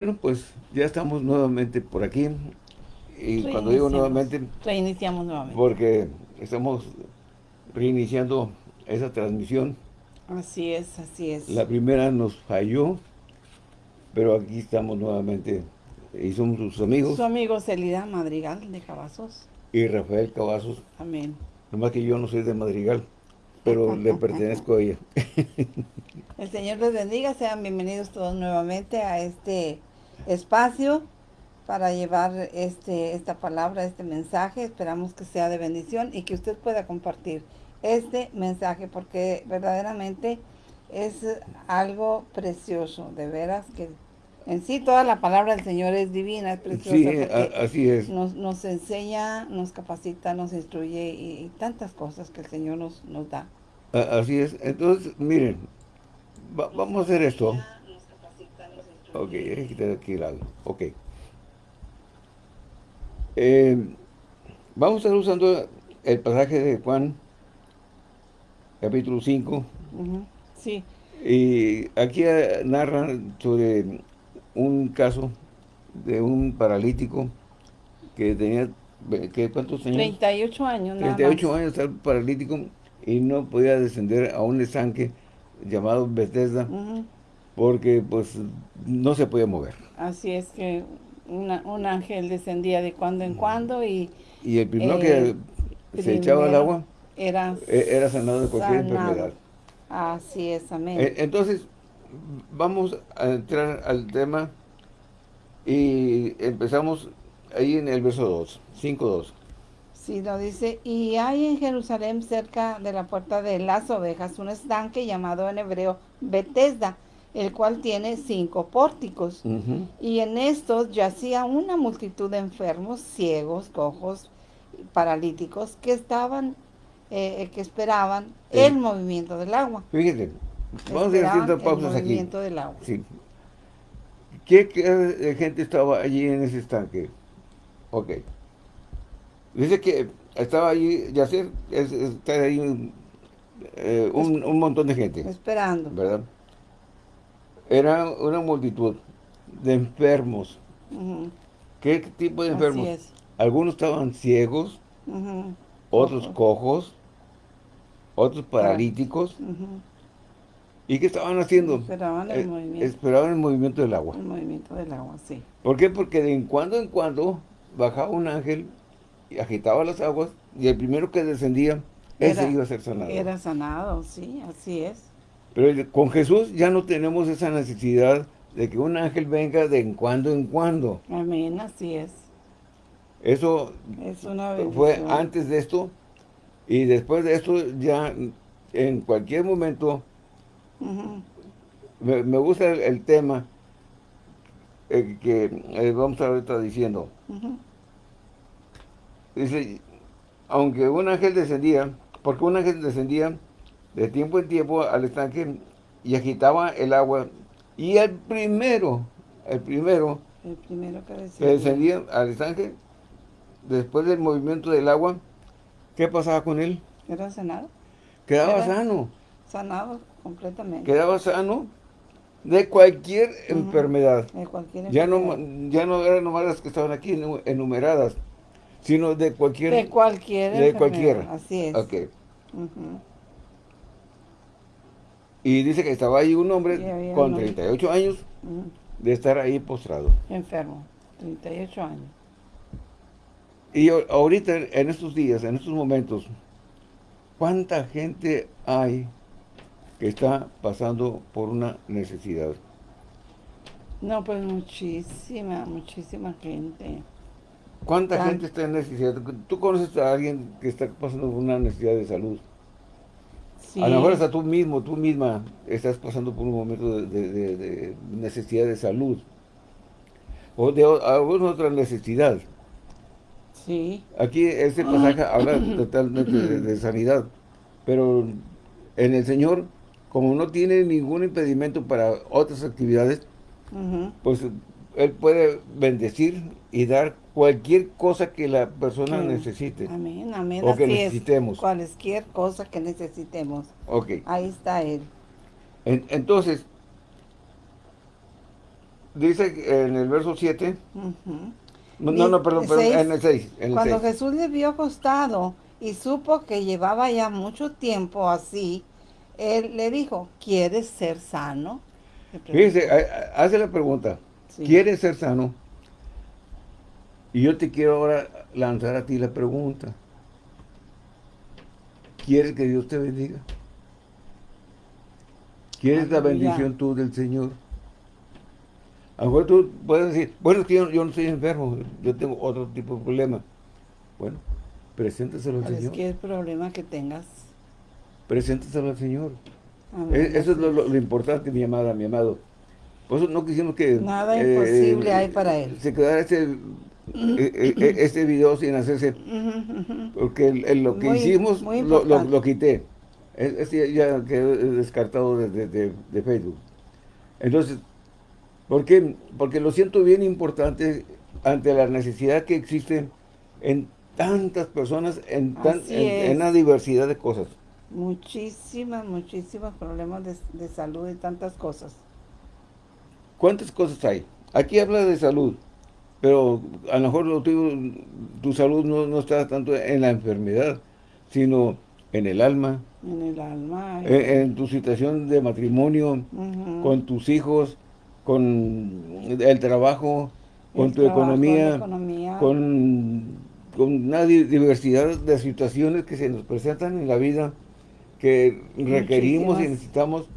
Bueno, pues ya estamos nuevamente por aquí. Y cuando digo nuevamente... Reiniciamos nuevamente. Porque estamos reiniciando esa transmisión. Así es, así es. La primera nos falló, pero aquí estamos nuevamente. Y somos sus amigos. Su amigo Celida Madrigal de Cavazos. Y Rafael Cavazos. Amén. Nomás que yo no soy de Madrigal, pero le pertenezco a ella. El Señor les bendiga, sean bienvenidos todos nuevamente a este espacio para llevar este, esta palabra, este mensaje. Esperamos que sea de bendición y que usted pueda compartir este mensaje porque verdaderamente es algo precioso, de veras que en sí toda la palabra del Señor es divina, es preciosa. Sí, así es. Nos, nos, enseña, nos capacita, nos instruye y, tantas cosas que el Señor nos, nos da. Así es. Entonces, miren, vamos a hacer esto. Ok, hay que quitar aquí el lado. Ok. Eh, vamos a estar usando el pasaje de Juan, capítulo 5. Sí. Y aquí narra sobre un caso de un paralítico que tenía, ¿cuántos años? 38 años, 38 años, estaba paralítico y no podía descender a un estanque llamado Bethesda porque pues no se podía mover. Así es que un ángel descendía de cuando en cuando y... Y el primero que se echaba al agua era, e, era sanado de cualquier enfermedad. Así es, amén. E, entonces, vamos a entrar al tema y empezamos ahí en el verso 2, 5.2. Sí, lo dice, y hay en Jerusalén cerca de la puerta de las ovejas un estanque llamado en hebreo Bethesda, el cual tiene cinco pórticos. Y en estos yacía una multitud de enfermos, ciegos, cojos, paralíticos, que estaban, eh, eh, que esperaban el movimiento del agua. Fíjense, vamos a ir haciendo pausas el movimiento del agua. Sí. ¿Qué, gente estaba allí en ese estanque? Ok. Dice que estaba allí, yacer, está ahí un, eh, un, un montón de gente. Esperando. ¿Verdad? Era una multitud de enfermos. ¿Qué tipo de enfermos? Algunos estaban ciegos, otros cojos, otros paralíticos. ¿Y qué estaban haciendo? Esperaban el eh, movimiento. Esperaban el movimiento del agua. El movimiento del agua, sí. ¿Por qué? Porque de en cuando en cuando bajaba un ángel y agitaba las aguas y el primero que descendía, ese iba a ser sanado. Era sanado, sí, así es. Pero con Jesús ya no tenemos esa necesidad de que un ángel venga de en cuando en cuando. Amén, así es. Eso fue antes de esto y después de esto ya en cualquier momento me, gusta el, tema eh, que eh, vamos a estar diciendo. Dice, aunque un ángel descendía, porque un ángel descendía de tiempo en tiempo al estanque y agitaba el agua. Y el primero, el primero, el primero que, descendía al estanque, después del movimiento del agua, ¿qué pasaba con él? Era sanado. Quedaba sano. Sanado completamente. Quedaba sano de cualquier enfermedad. De cualquier Ya no, ya no eran nomás las que estaban aquí enumeradas, sino de cualquier... De cualquier De cualquiera. Así es. Ok. Y dice que estaba ahí un hombre con 38 años de estar ahí postrado. Enfermo, 38 años. Y ahorita, en estos días, en estos momentos, ¿cuánta gente hay que está pasando por una necesidad? No, pues muchísima, muchísima gente. ¿Cuánta gente está en necesidad? ¿Tú conoces a alguien que está pasando por una necesidad de salud? A lo mejor hasta tú mismo, tú misma estás pasando por un momento de, necesidad de salud. O de alguna otra necesidad. Sí. Aquí este pasaje habla totalmente de, sanidad. Pero en el Señor, como no tiene ningún impedimento para otras actividades, pues Él puede bendecir y dar cualquier cosa que la persona necesite. Amén, amén. O que necesitemos. cualquier cosa que necesitemos. Ok. Ahí está Él. entonces, dice en el verso 7, no, no, perdón, en el 6. Cuando Jesús le vio acostado y supo que llevaba ya mucho tiempo así, él le dijo, ¿quieres ser sano? Fíjese, hace la pregunta, ¿quieres ser sano? Y yo te quiero ahora lanzar a ti la pregunta. ¿Quieres que Dios te bendiga? ¿Quieres la bendición tú del Señor? A lo mejor tú puedes decir, bueno, yo, yo, no soy enfermo, yo tengo otro tipo de problema. Bueno, preséntaselo al Señor. ¿Qué problema que tengas? Preséntaselo al Señor. E, eso es lo, importante, mi amada, mi amado. Por eso no quisimos que... Nada eh, imposible hay para él. Se quedara este, e, e, este video sin hacerse... Porque lo que hicimos lo, lo, quité. Este ya quedó descartado de, de Facebook. Entonces, ¿Por qué? Porque lo siento bien importante ante la necesidad que existe en tantas personas, en, tan, en, una diversidad de cosas. Muchísimas, muchísimos problemas de, salud y tantas cosas. ¿Cuántas cosas hay? Aquí habla de salud, pero a lo mejor tu, salud no, está tanto en la enfermedad, sino en el alma. En el alma. En, tu situación de matrimonio, con tus hijos, con el trabajo, con tu economía, Con, una diversidad de situaciones que se nos presentan en la vida que requerimos y necesitamos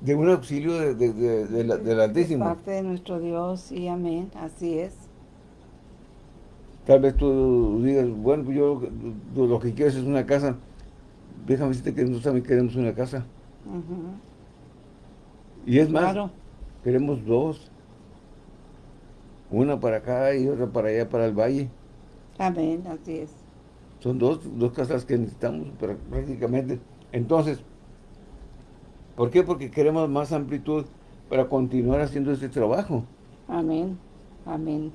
de un auxilio de, de, de, la, del Altísimo. parte de nuestro Dios y amén, así es. Tal vez tú digas, bueno, yo lo que quiero es una casa. Déjame decirte que nosotros también queremos una casa. Y es más, Queremos dos. Una para acá y otra para allá, para el valle. Amén, así es. Son dos, dos casas que necesitamos prácticamente. Entonces, ¿por qué? Porque queremos más amplitud para continuar haciendo este trabajo. Amén, amén.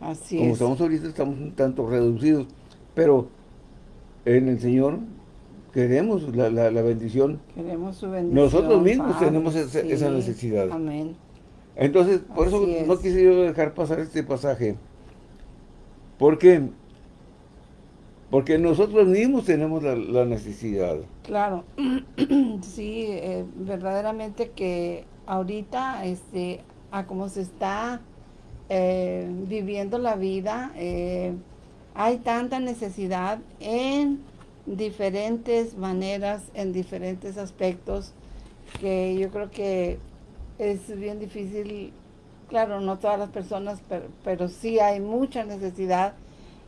Así es. Como estamos ahorita, estamos un tanto reducidos, pero en el Señor queremos la, la, bendición. Queremos su bendición. Nosotros mismos tenemos esa, necesidad. Amén. Entonces, por eso no quise yo dejar pasar este pasaje. ¿Por qué? Porque nosotros mismos tenemos la, necesidad. Claro, sí, eh, verdaderamente que ahorita, este, a cómo se está eh, viviendo la vida, eh, hay tanta necesidad en diferentes maneras, en diferentes aspectos, que yo creo que es bien difícil, claro, no todas las personas, pero, sí hay mucha necesidad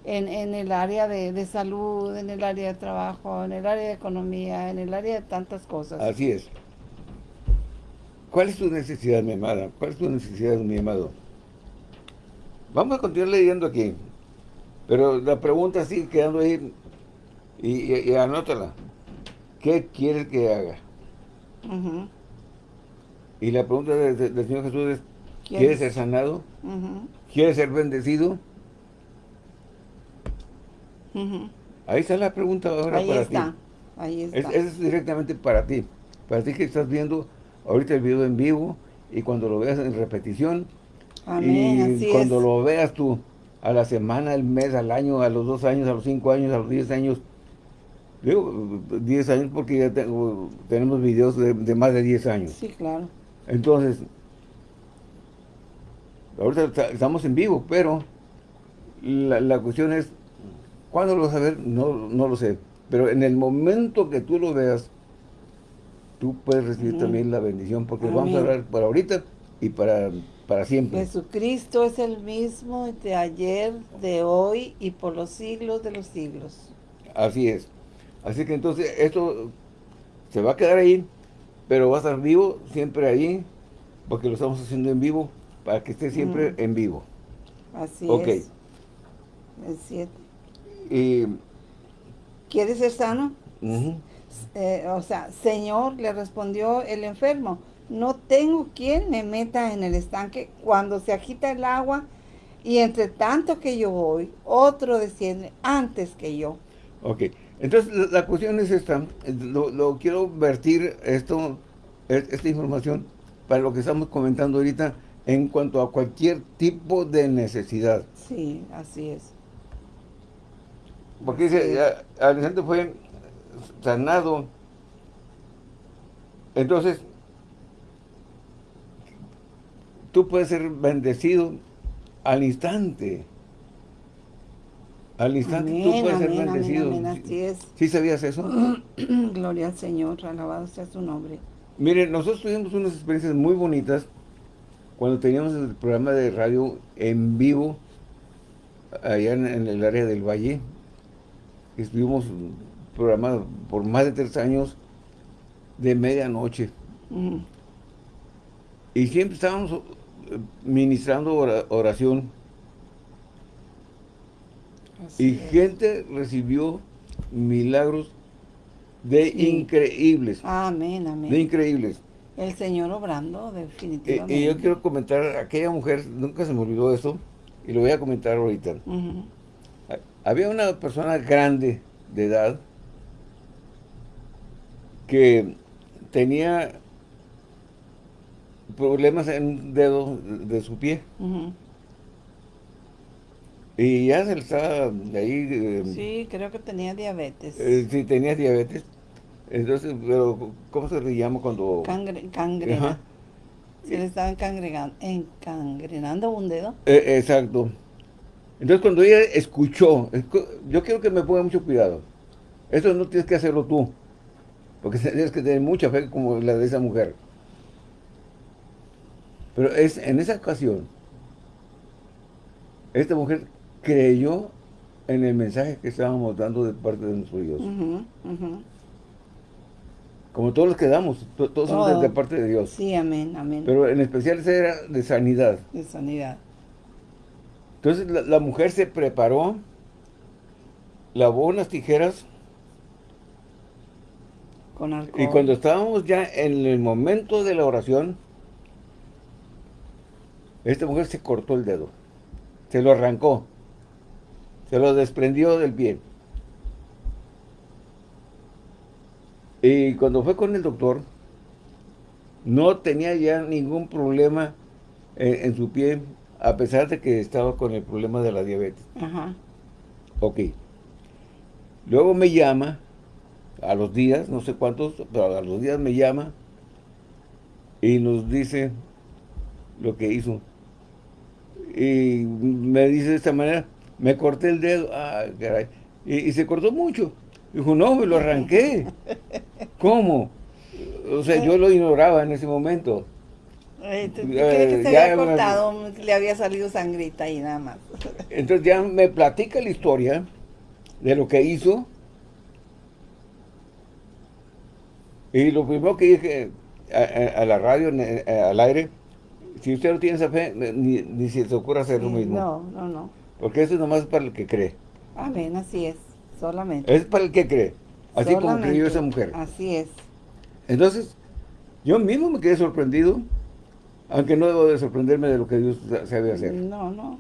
en, en el área de, salud, en el área de trabajo, en el área de economía, en el área de tantas cosas. Así es. ¿Cuál es tu necesidad, mi amada? ¿Cuál es tu necesidad, mi amado? Vamos a continuar leyendo aquí. Pero la pregunta sigue quedando ahí y, anótala. ¿Qué quieres que haga? Y la pregunta del Señor Jesús es, ¿quieres ser sanado? ¿Quieres ser bendecido? Ahí está la pregunta ahora Ahí para está. ti. Ahí está. Es, es directamente para ti. Para ti que estás viendo ahorita el video en vivo y cuando lo veas en repetición. Amén, y cuando lo veas tú a la semana, al mes, al año, a los dos años, a los cinco años, a los diez años, Digo, 10 años porque ya tengo, tenemos videos de, más de 10 años. Sí, claro. Entonces, ahorita estamos en vivo, pero la, cuestión es, ¿cuándo lo vas a ver? No, no lo sé. Pero en el momento que tú lo veas, tú puedes recibir también la bendición, porque vamos a hablar para ahorita y para, para siempre. Jesucristo es el mismo de ayer, de hoy y por los siglos de los siglos. Así es. Así que entonces esto se va a quedar ahí, pero va a estar vivo siempre ahí, porque lo estamos haciendo en vivo, para que esté siempre en vivo. Así es. Es cierto. Y, ¿Quieres ser sano? Eh, o sea, Señor, le respondió el enfermo, no tengo quien me meta en el estanque cuando se agita el agua y entre tanto que yo voy, otro desciende antes que yo. Ok. Entonces, la, cuestión es esta, lo, quiero vertir esto, esta información para lo que estamos comentando ahorita en cuanto a cualquier tipo de necesidad. Sí, así es. Porque dice, Alexander fue sanado. Entonces, tú puedes ser bendecido al instante. Al instante tú puedes ser bendecido. ¿Sí sabías eso? Gloria al Señor, alabado sea su nombre. Miren, nosotros tuvimos unas experiencias muy bonitas cuando teníamos el programa de radio en vivo allá en, el área del Valle. Estuvimos programados por más de tres años de medianoche. Y siempre estábamos ministrando oración. y gente recibió milagros de increíbles. Amén, amén. De increíbles. El Señor obrando, definitivamente. Y, yo quiero comentar, aquella mujer, nunca se me olvidó eso, y lo voy a comentar ahorita. Había una persona grande de edad que tenía problemas en un dedo de su pie. Y ya se le estaba ahí... Eh, sí, creo que tenía diabetes. Eh, sí, tenía diabetes. Entonces, pero ¿cómo se le llama cuando...? Cangre, cangrena. Se le estaba encangrenando un dedo. Eh, exacto. Entonces, cuando ella escuchó, yo quiero que me ponga mucho cuidado. Eso no tienes que hacerlo tú. Porque tienes que tener mucha fe como la de esa mujer. Pero es en esa ocasión, esta mujer creyó en el mensaje que estábamos dando de parte de nuestro Dios. Como todos los que damos, todos somos de, parte de Dios. Sí, amén, amén. Pero en especial ese era de sanidad. De sanidad. Entonces la, mujer se preparó, lavó unas tijeras. Con alcohol. Y cuando estábamos ya en el momento de la oración, esta mujer se cortó el dedo. Se lo arrancó. Se lo desprendió del pie. Y cuando fue con el doctor, no tenía ya ningún problema en, su pie, a pesar de que estaba con el problema de la diabetes. Ajá. Ok. Luego me llama, a los días, no sé cuántos, pero a los días me llama y nos dice lo que hizo. Y me dice de esta manera, me corté el dedo, ah, caray. Y, se cortó mucho. Dijo, no, me lo arranqué. ¿Cómo? O sea, yo lo ignoraba en ese momento. Eh, que se había cortado? le había salido sangrita y nada más. Entonces ya me platica la historia de lo que hizo. Y lo primero que dije a, la radio, al aire, si usted no tiene esa fe, ni, ni se te ocurra hacer lo mismo. No, no, no. Porque eso es nomás para el que cree. Amén, así es, solamente. Es para el que cree, así como creyó esa mujer. Así es. Entonces, yo mismo me quedé sorprendido, aunque no debo de sorprenderme de lo que Dios sabe hacer. No, no.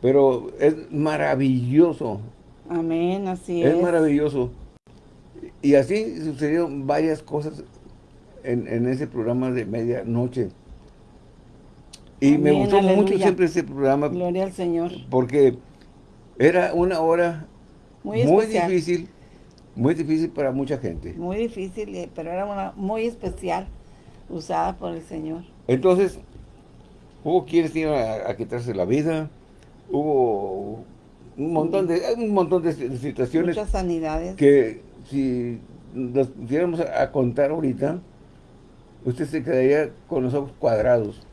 Pero es maravilloso. Amén, así es. Es maravilloso. Y así sucedieron varias cosas en, en ese programa de medianoche. Y me gustó mucho siempre ese programa. Gloria al Señor. Porque era una hora muy, difícil, muy difícil para mucha gente. Muy difícil, eh, pero era una muy especial, usada por el Señor. Entonces, hubo quienes iban a, quitarse la vida, hubo un montón de un montón de situaciones. Muchas sanidades. Que si nos pudiéramos a contar ahorita, usted se quedaría con los ojos cuadrados.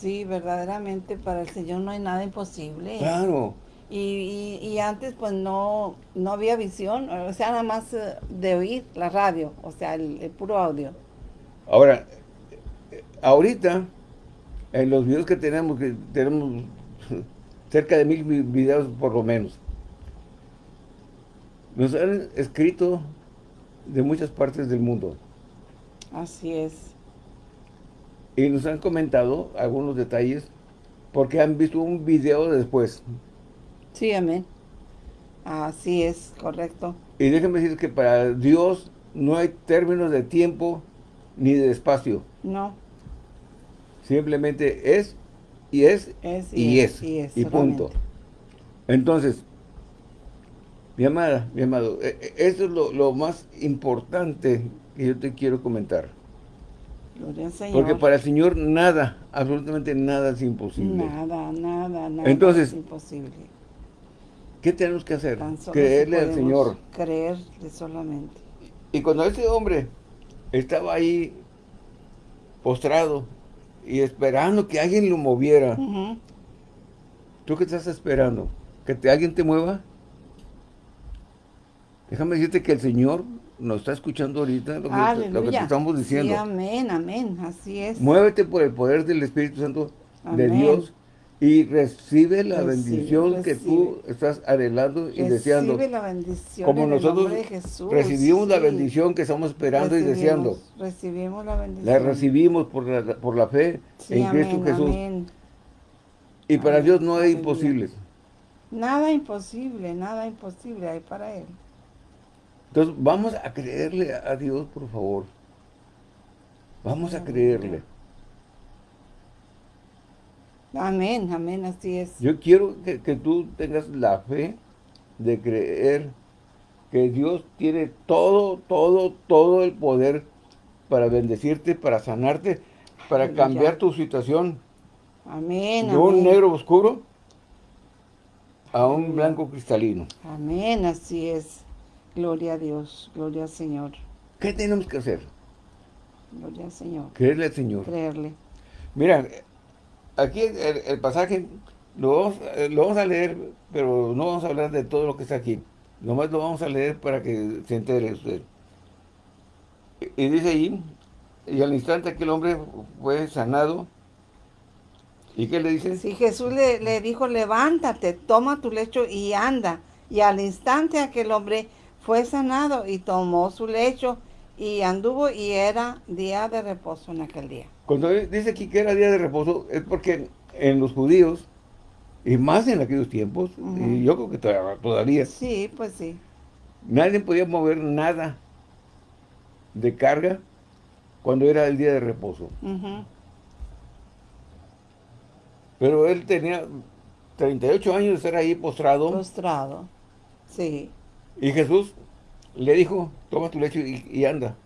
Sí, verdaderamente para el Señor no hay nada imposible. Claro. Y, antes pues no, no había visión, o sea, nada más eh, de oír la radio, o sea, el, puro audio. Ahora, ahorita, en los videos que tenemos, que tenemos cerca de mil videos por lo menos, nos han escrito de muchas partes del mundo. Así es y nos han comentado algunos detalles porque han visto un video después. Sí, amén. Así es, correcto. Y déjenme decir que para Dios no hay términos de tiempo ni de espacio. No. Simplemente es y es, y, es, y, punto. Entonces, mi amada, mi amado, e, e, eso es lo, más importante que yo te quiero comentar. Porque para el Señor nada, absolutamente nada es imposible. Nada, nada, nada Entonces, es imposible. ¿Qué tenemos que hacer? Creerle al Señor. Creerle solamente. Y cuando ese hombre estaba ahí postrado y esperando que alguien lo moviera, ¿tú qué estás esperando? ¿Que te, alguien te mueva? Déjame decirte que el Señor nos está escuchando ahorita lo que, te estamos diciendo. amén, amén, así es. Muévete por el poder del Espíritu Santo de Dios y recibe la bendición que tú estás anhelando y deseando. Recibe la bendición Como nosotros recibimos la bendición que estamos esperando y deseando. Recibimos la bendición. La recibimos por la, por la fe en Cristo Jesús. Y para Dios no hay imposibles. Nada imposible, nada imposible hay para Él. Entonces vamos a creerle a Dios, por favor. Vamos a creerle. Amén, amén, así es. Yo quiero que, tú tengas la fe de creer que Dios tiene todo, todo, todo el poder para bendecirte, para sanarte, para cambiar tu situación. Amén, De un negro oscuro a un blanco cristalino. Amén, así es. Gloria a Dios, gloria al Señor. ¿Qué tenemos que hacer? Gloria al Señor. Creerle al Señor. Creerle. Mira, aquí el, pasaje lo vamos, a leer, pero no vamos a hablar de todo lo que está aquí. Nomás lo vamos a leer para que se entere usted. Y, dice ahí, y al instante aquel hombre fue sanado. ¿Y qué le dice? Sí, Jesús le, le dijo, levántate, toma tu lecho y anda. Y al instante aquel hombre fue sanado y tomó su lecho y anduvo y era día de reposo en aquel día. Cuando dice aquí que era día de reposo, es porque en los judíos, y más en aquellos tiempos, y yo creo que todavía, Sí, pues sí. Nadie podía mover nada de carga cuando era el día de reposo. Pero él tenía 38 años de estar ahí postrado. Postrado, sí. Y Jesús le dijo, toma tu lecho y, anda.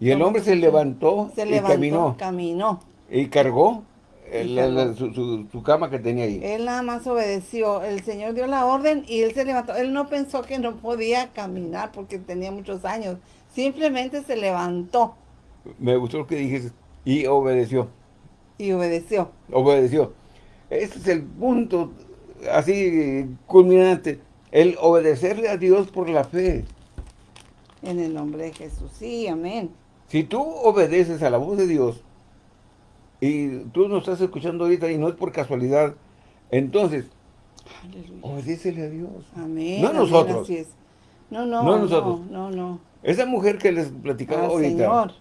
Y el hombre se levantó se y caminó. caminó. Y cargó su, cama que tenía ahí. Él nada más obedeció. El Señor dio la orden y él se levantó. Él no pensó que no podía caminar porque tenía muchos años. Simplemente se levantó. Me gustó lo que dijiste. Y obedeció. Y obedeció. Obedeció. Ese es el punto así culminante. El obedecerle a Dios por la fe. En el nombre de Jesús. Sí, amén. Si tú obedeces a la voz de Dios y tú nos estás escuchando ahorita y no es por casualidad, entonces, obedécele a Dios. Amén. No a nosotros. No, no, no, nosotros. no, no, Esa mujer que les platicaba ahorita,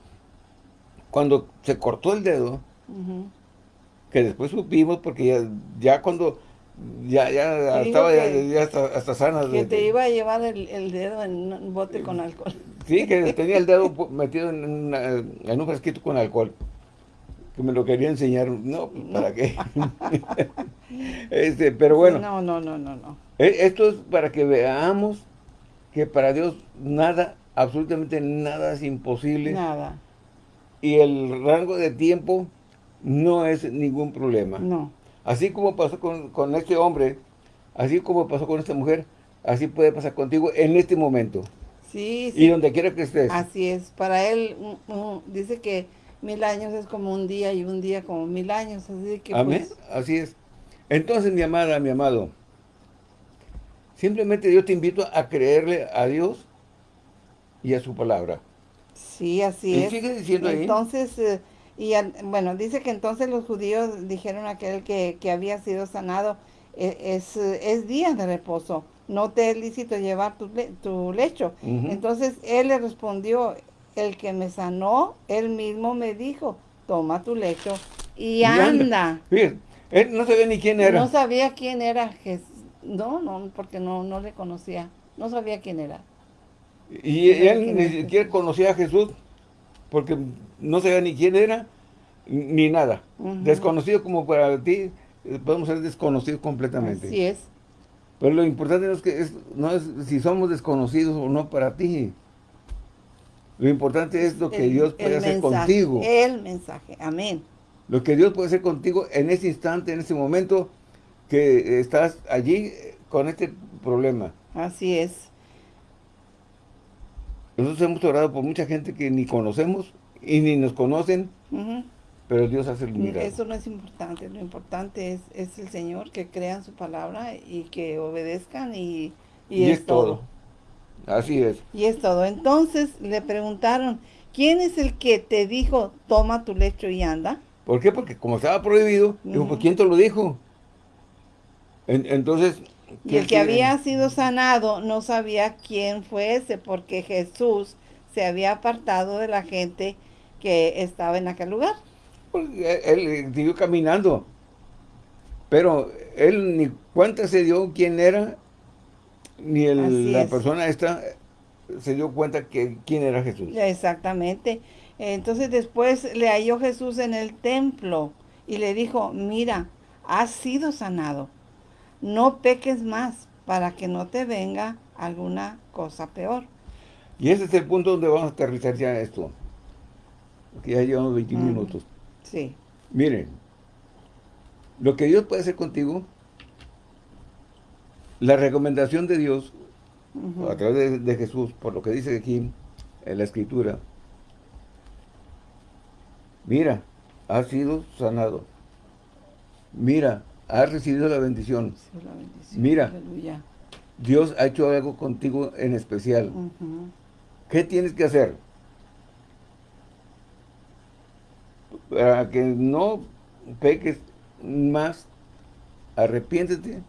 cuando se cortó el dedo, que después supimos, porque ya, ya cuando ya, ya estaba ya, hasta, hasta, sana. Que te iba a llevar el, dedo en un bote con alcohol. Sí, que tenía el dedo metido en, en un frasquito con alcohol. Que me lo quería enseñar. No, ¿para qué? este, pero bueno. No, no, no, no, no. E, esto es para que veamos que para Dios nada, absolutamente nada es imposible. Nada. Y el rango de tiempo no es ningún problema. No. Así como pasó con, este hombre, así como pasó con esta mujer, así puede pasar contigo en este momento. Sí, sí. Y donde quiera que estés. Así es. Para él, dice que mil años es como un día y un día como mil años. Así que Amén. Pues, así es. Entonces, mi amada, mi amado, simplemente yo te invito a creerle a Dios y a su palabra. Sí, así es. sigue diciendo ahí. Entonces, eh, y bueno, dice que entonces los judíos dijeron a aquel que, había sido sanado, e, es, es, día de reposo, no te es lícito llevar tu, tu lecho. Entonces él le respondió, el que me sanó, él mismo me dijo, toma tu lecho y, anda. él no sabía ni quién era. No sabía quién era Jesús. No, no, porque no, no le conocía. No sabía quién era. Y él ni siquiera conocía a Jesús porque no sabía ni quién era, ni nada. Desconocido como para ti, eh, podemos ser desconocidos completamente. Así es. Pero lo importante no es, que no es si somos desconocidos o no para ti. Lo importante es lo que Dios puede hacer contigo. El mensaje, amén. Lo que Dios puede hacer contigo en ese instante, en ese momento que estás allí con este problema. Así es. Nosotros hemos orado por mucha gente que ni conocemos y ni nos conocen, pero Dios hace el milagro. Eso no es importante, lo importante es, es el Señor que crean su palabra y que obedezcan y, es, todo. Así es. Y es todo. Entonces le preguntaron, ¿quién es el que te dijo, toma tu lecho y anda? ¿Por qué? Porque como estaba prohibido, dijo, pues ¿quién te lo dijo? entonces... Y el que había sido sanado no sabía quién fue ese, porque Jesús se había apartado de la gente que estaba en aquel lugar. Pues, él siguió caminando, pero él ni cuenta se dio quién era ni la persona esta se dio cuenta que quién era Jesús. Exactamente. Entonces después le halló Jesús en el templo y le dijo, mira, has sido sanado. No peques más para que no te venga alguna cosa peor. Y ese es el punto donde vamos a aterrizar ya esto. Que ya llevamos 20 mm. minutos. Sí. Miren, lo que Dios puede hacer contigo la recomendación de Dios, a través de, Jesús, por lo que dice aquí en la Escritura, mira, has sido sanado. Mira, has recibido la bendición. Mira, Dios ha hecho algo contigo en especial. ¿Qué tienes que hacer? Para que no peques más, arrepiéntete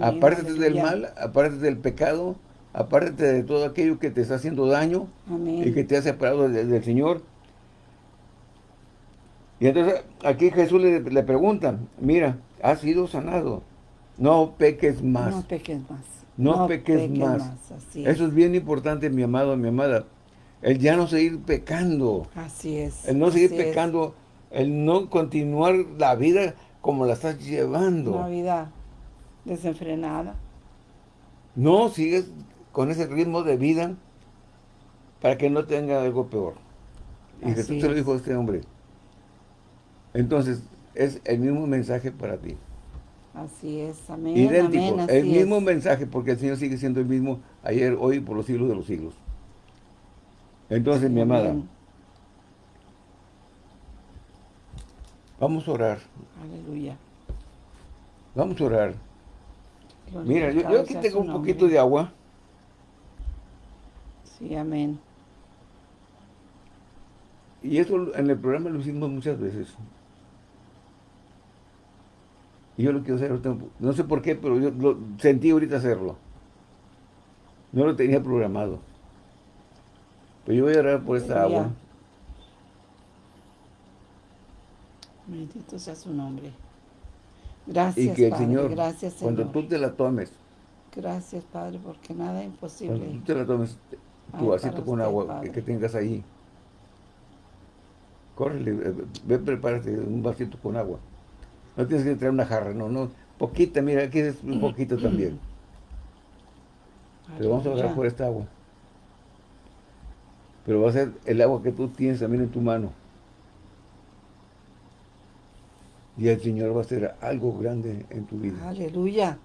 apártate del mal, apártate del pecado, apártate de todo aquello que te está haciendo daño y que te ha separado del, Señor. Y entonces aquí Jesús le, pregunta, mira, has sido sanado, no peques más. No peques más. No, peques, más. Eso es bien importante, mi amado, mi amada. El ya no seguir pecando. Así es. El no seguir pecando, el no continuar la vida como la estás llevando. La vida desenfrenada. No, sigues con ese ritmo de vida para que no tenga algo peor. Y Jesús se lo dijo a este hombre. Entonces, es el mismo mensaje para ti. Así es, amén. Idéntico, el mismo mensaje, porque el Señor sigue siendo el mismo ayer, hoy, por los siglos de los siglos. Entonces, mi amada, vamos a orar. Aleluya. Vamos a orar. Mira, yo, aquí tengo un poquito de agua. Sí, amén. Y eso en el programa lo hicimos muchas veces. Y yo lo quiero hacer No sé por qué, pero yo lo sentí ahorita hacerlo. No lo tenía programado. Pero yo voy a orar por esta agua. Bendito sea su nombre. Gracias, y que el Señor, gracias, cuando tú te la tomes, gracias, Padre, porque nada es imposible. Cuando tú te la tomes, tu vasito con agua que, tengas ahí, córrele, eh, ve, prepárate un vasito con agua. No tienes que traer una jarra, no, no, poquita, mira, aquí es un poquito también. Pero vamos a orar por esta agua. Pero va a ser el agua que tú tienes también en tu mano. y el Señor va a hacer algo grande en tu vida. Aleluya.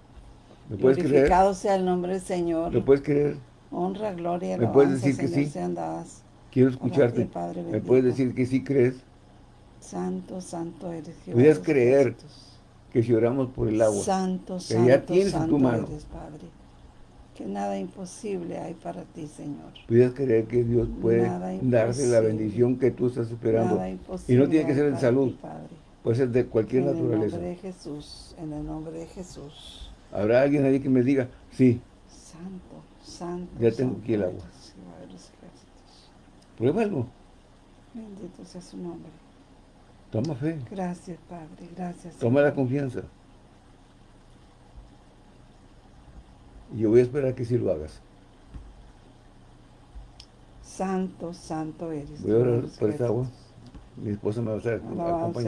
¿Me puedes Glorificado sea el nombre del Señor. ¿Me puedes creer? Honra, gloria, ¿Me puedes decir que sí? Quiero escucharte. ¿Me puedes decir que sí crees? Santo, santo eres Jehová. ¿Puedes creer que si oramos por el agua, santo, que ya tienes en tu mano, eres, Padre, que nada imposible hay para ti, Señor. Puedes creer que Dios puede darte la bendición que tú estás esperando. y no tiene que ser en salud. Padre Puede ser de cualquier naturaleza. En el nombre de Jesús, en el nombre de Jesús. ¿Habrá alguien ahí que me diga, sí? Santo, santo. Ya tengo aquí el agua. Pruébalo. Bendito sea su nombre. Toma fe. Gracias, Padre, gracias. Toma la confianza. Y yo voy a esperar que sí lo hagas. Santo, santo eres. Voy a orar por esta agua. mi esposa me va a estar acompañando.